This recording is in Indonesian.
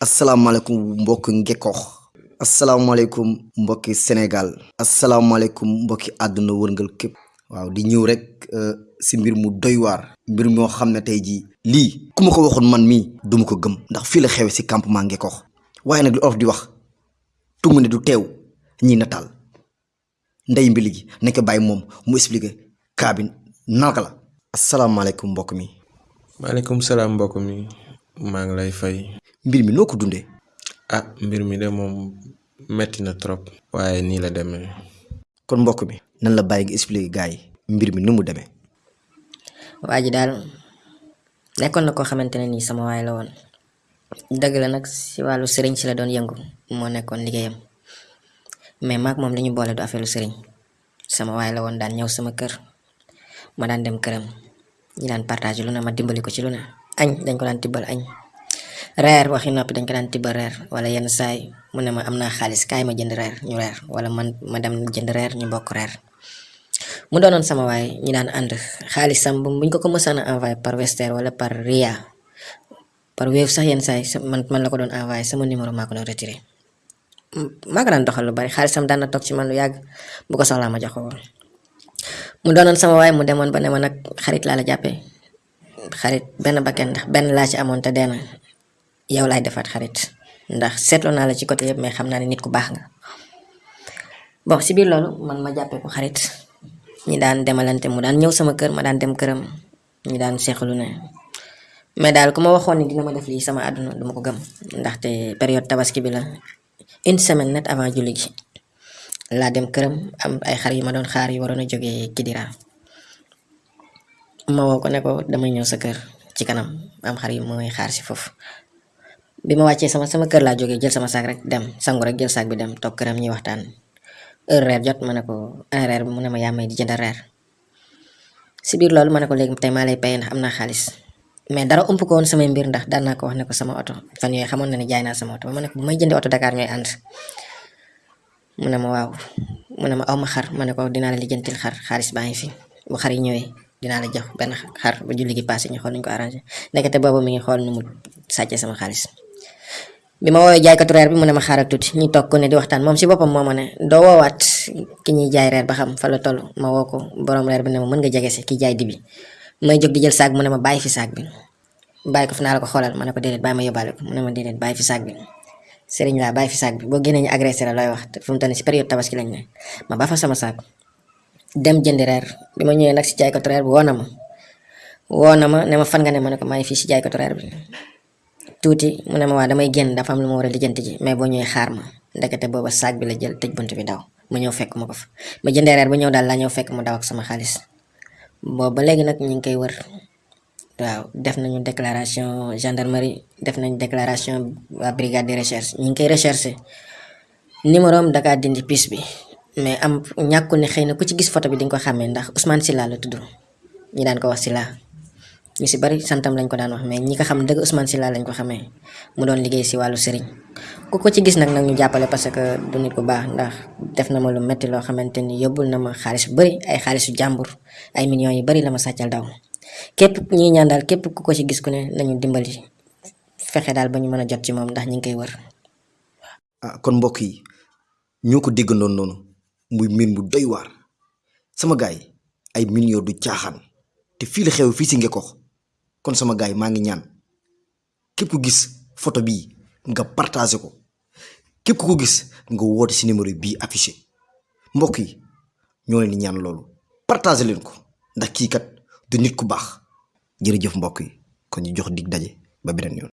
asalaamaaleykum mbokk Ngekoox asalaamaaleykum mbokki Sénégal. Asalaamaaleykum mbokki àdduna wërngal képp. Waaw di ñëw rek si mbir mu doy waar. Mbir moo xam ne tey jii lii ko waxoon man mii duma ko gëm. Ndax fii la xewe si campement Ngekoox waaye nag li di wax ne du teew ñi nataal. Ndey mbili gi nañ ko bàyyi mu expliqué kaa bi naka la. Asalaamaaleykum mbokk mi. Maaleykum salaam mbokk mi maa ngi lay fay. Mbir mi noo ko dundee? Ah mbir mi de moom metti na trop waaye nii la demee. Kon mbokk mi nan la bàyyi nga expliqué gars yi mbir mi nu mu demee? Waa ji daal nekkoon na koo xamante ne nii sama waay la woon. Dëgg la nag si wàllu sëriñ si la doon yëngu moo nekkoon liggéeyam. Mais maag moom li ñu boole du affaire lu sëriñ. Sama waay la woon daan ñëw sama kër ma daan dem këram. Ñi daan partage lu ne ma dimbali ko ci lu ne añ dañ ko daan tibbal añ reer waxi noppi dañ ko reer wala yenn saay mu ne ma kaay ma jënd reer ñu reer wala man ma dem jënd reer ñu bokk reer mu sama waay ñi daan ànd xaalisam bu buñ ko ko mësaan envoyé par Western wala par Ria. Par Wave sax yenn saay man man la ko doon envoyé sama numéro maa ko doon retiré maa ko daan bari na toog ci man lu yàgg bu ko soxlaa ma woon mu sama waay mu demoon ba ne ma xarit xarit benn bakken ndax laa ci amoon te dee na yow laay defaat xarit. Ndax seetloo naa la ci côté yëpp mais xam naa ne nit ku baax nga. Bon si biir loolu man ma jàppee ko xarit. Ñi daan demalante mu daan ñëw sama kër ma daan dem këram. Ñi daan seexlu ne. Mais daal ku ma waxoon ni dina ma def lii sama àdduna duma ko gëm. Ndaxte période tabaski bi la. Une semaine net avant julli laa dem këram am ay xar yu ma doon xaar yu waroon a jógee Kidira ma woo ko ne ko damay ñëw sa kër ci kanam am xar yu mooy xaar si foofu bi ma wàccee sama sama kër laa jógee jël sama saak rek dem sangu rek jël saak bi dem toog këram ñuy waxtaan heure reer jot ma ne ko ay reer bi mu ne ma yaa may di jënd reer si biir loolu ma ko léegi tey maa lay paye ndax am naa mais dara ump ko woon samay mbir ndax daan naa ko wax ne ko sama oto. Fan yooyu xamoon na ne jaay sama oto. Ma ko bu may jëndee oto Dakar ñooy ànd mu ne ma waaw mu ne ma aw ma xar ma ko dinaa la lijjantil xar xaalis baa ngi fi. Bu xar yi ñëwee dinaa la jox benn xar ba julli gi passé ñu xool nuñ ko arrangé nekkate boobu mi ngi xool nu mu sama xaalis bi ma woowee jaaykatu reer bi mu ne ma xaaral tuuti ñu toog ko ne di waxtaan moom si boppam moo ma ne doo woowaat ki ñuy jaay reer ba xam fa la toll ma woo ko borom reer bi ne ma mën nga jege si ki jaay dibi. May jóg di jël saag mu ne ma bàyyi fi saag bi bàyyi ko fi naa la ko xoolal ma ne ko déedéet bàyyi ma yóbbaale ko mu ne ma déedéet bàyyi fi saag bi sëriñ laa bàyyi fi saag bi boo génnee ñu agressé la looy wax fu mu nii si période tabaski lañ ne ma ba fa sama saag dem jëndi reer bi ma ñëwee nag si jaaykatu reer bi woo na ma woo na ma fan nga ne ma ko maa ngi si jaaykatu reer bi tuuti mu ne ma damay génn dafa am lu ma war a lijjanti ji. Mais boo ñëwee xaar ma. Ndekete booba saag bi la jël tëj bunt bi daw. Ma ñëw fekk ma ko fa. Ma jëndee reer ñëw daal laa ñëw fekk mu daw ak sama xaalis. Boobu ba ñu ngi koy wër. Waaw def nañu déclaration gendarmerie def nañu déclaration brigade de recherche. Ñu ngi koy recherché numéro am Dakar dindi pis bi mais am ñàkku ne xëy na ku ci gis photo bi di nga ko ndax Ousmane Silla la tudd. Ñi daan ko wax Silla ñu si bari santam lañ ko daan wax mais ñi ko xam dëgg Ousmane Silla lañ ko xamee. Mu doon liggéey si wàllu sëriñ. Ku ko ci gis nag nag ñu jàppale parce que du nit ku baax ndax def na ma lu metti loo xamante ni yóbbul na ma xaalis bu bari ay xaalisu jàmbur ay millions yu bari la ma sàccal daw képp ñuy ñaan képp ku ko ci gis ku ne nañu dimbali fexe daal ba ñu mën a jot ci moom ndax ñu ngi koy wër. ah kon mbokk yi ñoo ko déggandoon noonu muy mbir mu doy waar. Sama gaay ay millions du caaxaan. Te fii la xew fii si kon sama gaay maa ngi ñaan. Képp ku gis photo bii nga partagé ko. Képp ku gis nga woote si numéro bii affiché. Mbokk yi ñoo leen ñaan loolu. Partagé leen ko. Ndax kii kat du nit ku mbokk yi. Kon ñu jox dig daje ba beneen yoon.